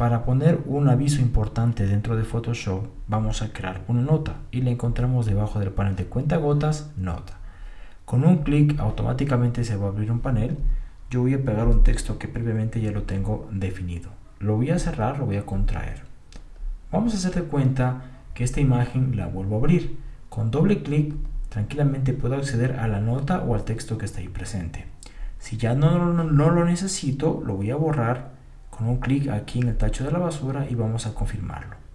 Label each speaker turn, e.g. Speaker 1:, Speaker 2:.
Speaker 1: Para poner un aviso importante dentro de Photoshop, vamos a crear una nota y la encontramos debajo del panel de cuentagotas, nota. Con un clic automáticamente se va a abrir un panel. Yo voy a pegar un texto que previamente ya lo tengo definido. Lo voy a cerrar, lo voy a contraer. Vamos a hacer de cuenta que esta imagen la vuelvo a abrir. Con doble clic tranquilamente puedo acceder a la nota o al texto que está ahí presente. Si ya no, no, no lo necesito, lo voy a borrar con un clic aquí en el tacho de la basura y vamos a confirmarlo.